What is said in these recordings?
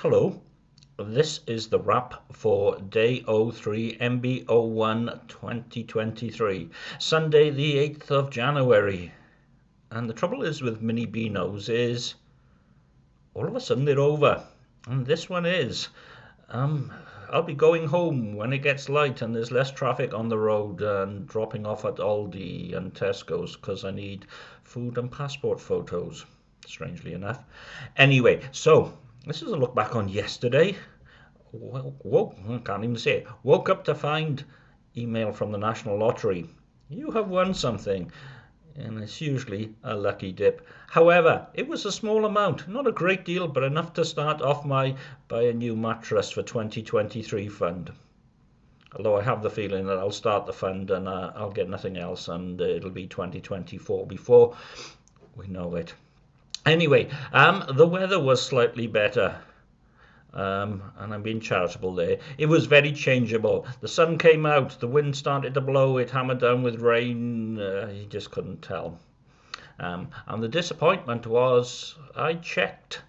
Hello, this is the wrap for day 03 MB01 2023, Sunday the 8th of January. And the trouble is with mini Beanos is all of a sudden they're over. And this one is. Um, I'll be going home when it gets light and there's less traffic on the road and dropping off at Aldi and Tesco's because I need food and passport photos, strangely enough. Anyway, so this is a look back on yesterday. Woke, I can't even say it. Woke up to find email from the National Lottery. You have won something. And it's usually a lucky dip. However, it was a small amount, not a great deal, but enough to start off my buy a new mattress for 2023 fund. Although I have the feeling that I'll start the fund and uh, I'll get nothing else, and uh, it'll be 2024 before we know it. Anyway, um, the weather was slightly better. Um, and I'm being charitable there. It was very changeable. The sun came out, the wind started to blow, it hammered down with rain. Uh, you just couldn't tell. Um, and the disappointment was, I checked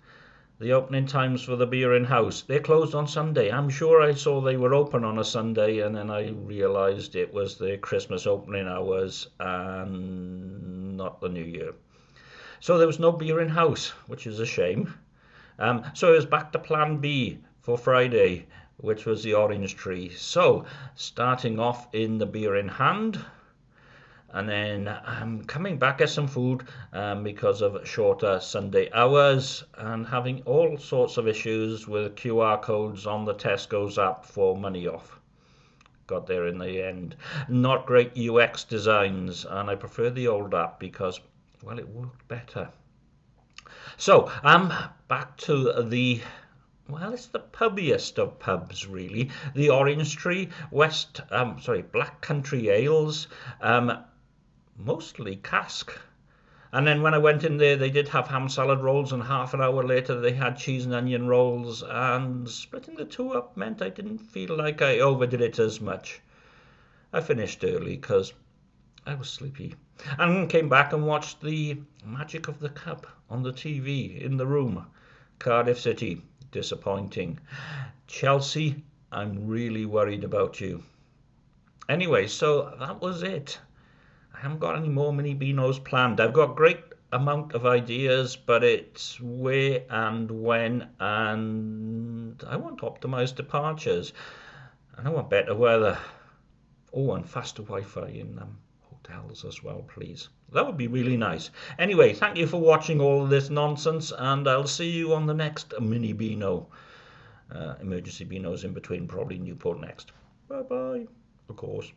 the opening times for the beer in hand. They're closed on Sunday. I'm sure I saw they were open on a Sunday, and then I realised it was the Christmas opening hours and not the New Year. So there was no beer in hand, which is a shame. Um, so it was back to plan B for Friday, which was the orange tree. So starting off in the beer in hand, and then um, coming back at some food um, because of shorter Sunday hours and having all sorts of issues with QR codes on the Tesco's app for money off. Got there in the end. Not great UX designs, and I prefer the old app because well, it worked better. So, um, back to the well, it's the pubbiest of pubs, really. The Orange Tree, West, um, sorry, Black Country Ales, um, mostly cask. And then when I went in there, they did have ham salad rolls, and half an hour later, they had cheese and onion rolls. And splitting the two up meant I didn't feel like I overdid it as much. I finished early because I was sleepy and came back and watched the Magic of the Cup on the TV in the room. Cardiff City, disappointing. Chelsea, I'm really worried about you. Anyway, so that was it. I haven't got any more mini Beanos planned. I've got great amount of ideas, but it's where and when, and I want optimized departures, and I want better weather. Oh, and faster Wi-Fi in them hotels as well, please. That would be really nice. Anyway, thank you for watching all of this nonsense, and I'll see you on the next mini Beano. Uh, emergency Beanos in between, probably Newport next. Bye bye, of course.